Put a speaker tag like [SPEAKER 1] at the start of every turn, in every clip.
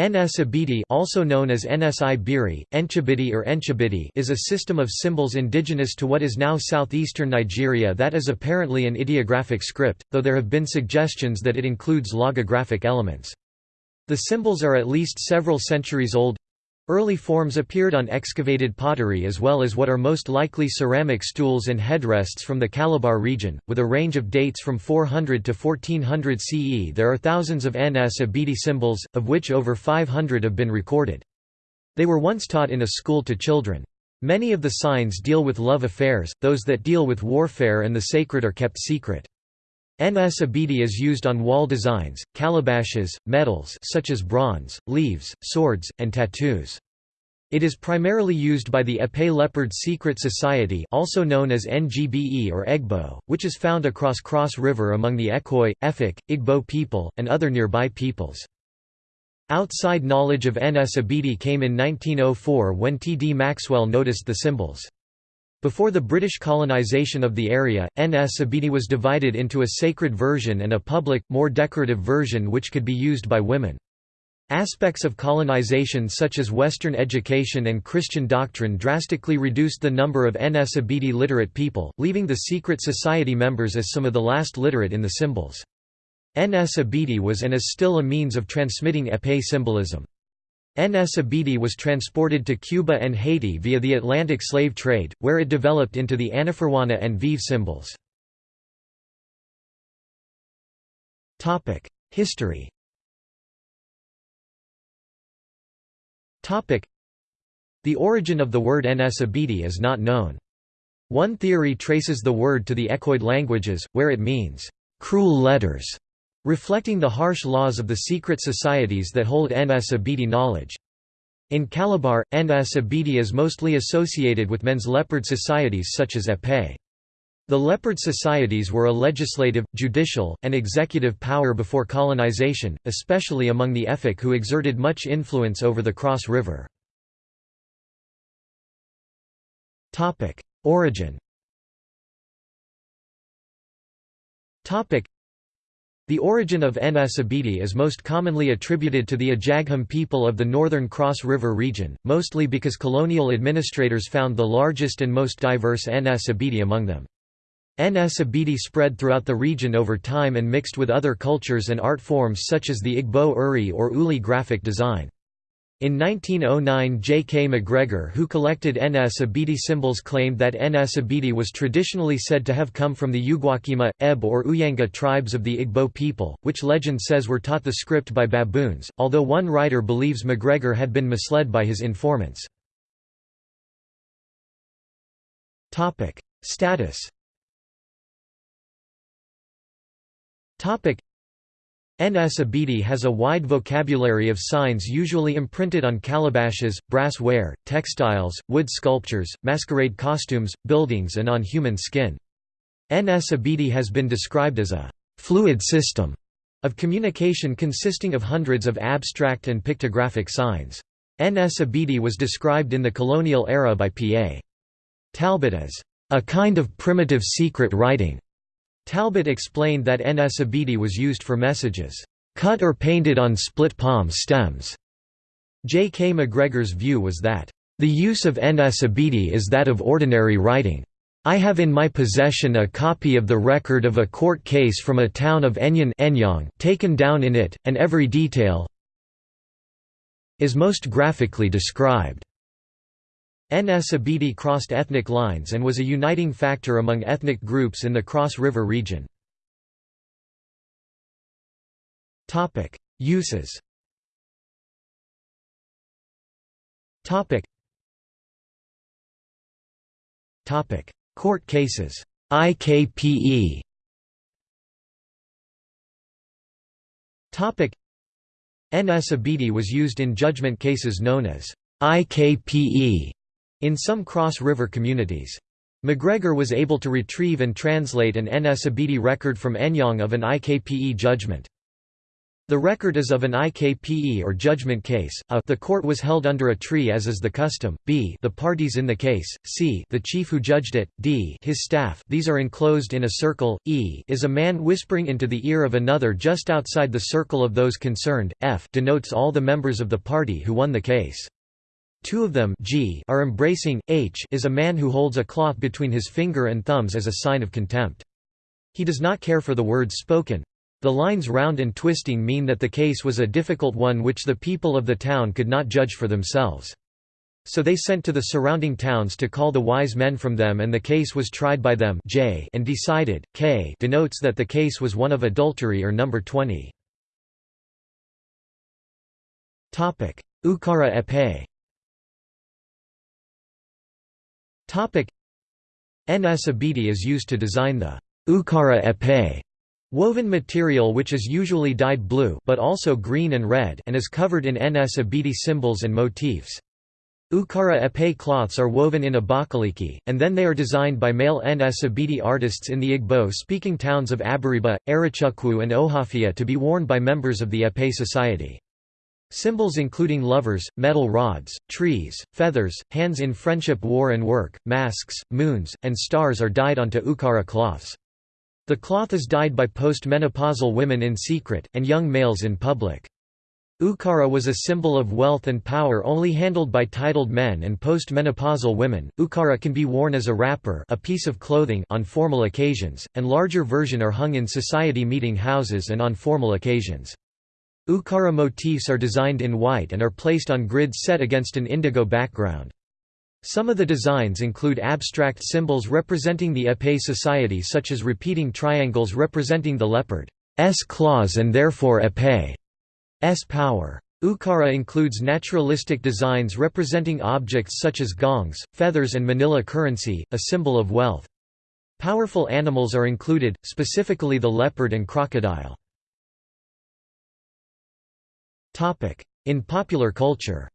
[SPEAKER 1] Nsibidi also known as NSI Biri, nchibiddi or nchibiddy is a system of symbols indigenous to what is now southeastern Nigeria that is apparently an ideographic script, though there have been suggestions that it includes logographic elements. The symbols are at least several centuries old, Early forms appeared on excavated pottery as well as what are most likely ceramic stools and headrests from the Calabar region, with a range of dates from 400 to 1400 CE. There are thousands of Nsibidi symbols, of which over 500 have been recorded. They were once taught in a school to children. Many of the signs deal with love affairs, those that deal with warfare and the sacred are kept secret. Nsibidi is used on wall designs, calabashes, metals such as bronze, leaves, swords, and tattoos. It is primarily used by the Ekpe Leopard Secret Society also known as NGBE or Egbo, which is found across Cross River among the Ekoi, Efik, Igbo people, and other nearby peoples. Outside knowledge of Nsibidi came in 1904 when T. D. Maxwell noticed the symbols. Before the British colonisation of the area, Ns was divided into a sacred version and a public, more decorative version which could be used by women. Aspects of colonization such as Western education and Christian doctrine drastically reduced the number of Nsibidi literate people, leaving the secret society members as some of the last literate in the symbols. Nsibidi was and is still a means of transmitting Ekpe symbolism. Nsibidi was transported to Cuba and Haiti via the Atlantic slave trade, where it developed into the Anaforuana and Veve symbols. History The origin of the word Nsibidi is not known. One theory traces the word to the Ekoid languages, where it means, "...cruel letters", reflecting the harsh laws of the secret societies that hold Nsibidi knowledge. In Calabar, Nsibidi is mostly associated with men's leopard societies such as Ekpe. The leopard societies were a legislative, judicial, and executive power before colonization, especially among the Efik who exerted much influence over the Cross River. Origin the origin of Nsibidi is most commonly attributed to the Ajagham people of the northern Cross River region, mostly because colonial administrators found the largest and most diverse Nsibidi among them. Nsibidi spread throughout the region over time and mixed with other cultures and art forms such as the Igbo Uri or Uli graphic design. In 1909 J. K. McGregor who collected Nsibidi symbols claimed that Nsibidi was traditionally said to have come from the Uguakima, Eb or Uyanga tribes of the Igbo people, which legend says were taught the script by baboons, although one writer believes McGregor had been misled by his informants. Status Nsibidi has a wide vocabulary of signs usually imprinted on calabashes, brass ware, textiles, wood sculptures, masquerade costumes, buildings and on human skin. Nsibidi has been described as a «fluid system» of communication consisting of hundreds of abstract and pictographic signs. Nsibidi was described in the colonial era by P.A. Talbot as «a kind of primitive secret writing» Talbot explained that Nsibidi was used for messages, "...cut or painted on split palm stems." J. K. McGregor's view was that, "...the use of Nsibidi is that of ordinary writing. I have in my possession a copy of the record of a court case from a town of Enyong taken down in it, and every detail is most graphically described." Ns Abidi crossed ethnic lines and was a uniting factor among ethnic groups in the Cross River region. Uses Court cases. IKPE Nsibidi was used in judgment cases known as IKPE in some cross-river communities. McGregor was able to retrieve and translate an Nsibidi record from Enyong of an IKPE judgment. The record is of an IKPE or judgment case, a the court was held under a tree as is the custom, b the parties in the case, c the chief who judged it, d his staff these are enclosed in a circle, e is a man whispering into the ear of another just outside the circle of those concerned, f denotes all the members of the party who won the case. Two of them G are embracing, H is a man who holds a cloth between his finger and thumbs as a sign of contempt. He does not care for the words spoken. The lines round and twisting mean that the case was a difficult one which the people of the town could not judge for themselves. So they sent to the surrounding towns to call the wise men from them and the case was tried by them J and decided, K denotes that the case was one of adultery or number 20. Ukara ekpe Nsibidi is used to design the ukara ekpe woven material which is usually dyed blue but also green and red and is covered in Nsibidi symbols and motifs. Ukara ekpe cloths are woven in Abakaliki, and then they are designed by male Nsibidi artists in the Igbo-speaking towns of Abariba, Arochukwu and Ohafia to be worn by members of the Ekpe society. Symbols including lovers, metal rods, trees, feathers, hands in friendship war and work, masks, moons, and stars are dyed onto ukara cloths. The cloth is dyed by post-menopausal women in secret, and young males in public. Ukara was a symbol of wealth and power only handled by titled men and post-menopausal women. Ukara can be worn as a wrapper, a piece of clothing on formal occasions, and larger version are hung in society meeting houses and on formal occasions. Ukara motifs are designed in white and are placed on grids set against an indigo background. Some of the designs include abstract symbols representing the Ekpe society such as repeating triangles representing the leopard's claws and therefore Ekpe's power. Ukara includes naturalistic designs representing objects such as gongs, feathers and manilla currency, a symbol of wealth. Powerful animals are included, specifically the leopard and crocodile. In popular culture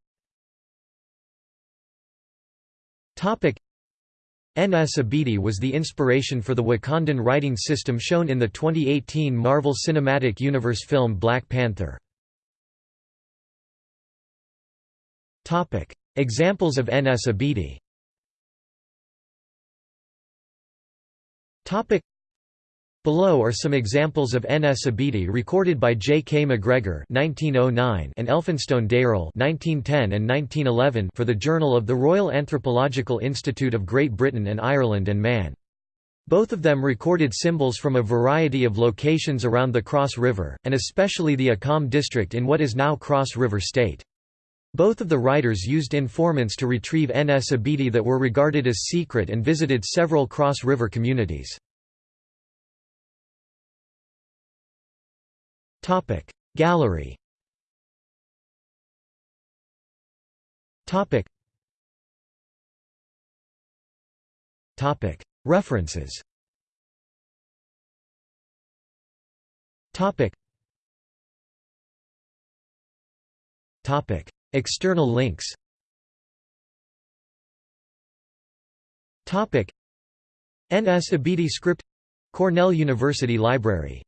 [SPEAKER 1] Nsibidi was the inspiration for the Wakandan writing system shown in the 2018 Marvel Cinematic Universe film Black Panther. Examples of Nsibidi Below are some examples of Nsibidi recorded by J. K. McGregor (1909) and Elphinstone Dayrell (1910 and 1911) for the Journal of the Royal Anthropological Institute of Great Britain and Ireland and Man. Both of them recorded symbols from a variety of locations around the Cross River, and especially the Akam district in what is now Cross River State. Both of the writers used informants to retrieve Nsibidi that were regarded as secret and visited several Cross River communities. Gallery Topic. Topic. References Topic. Topic. External links Topic. Nsibidi script Cornell University Library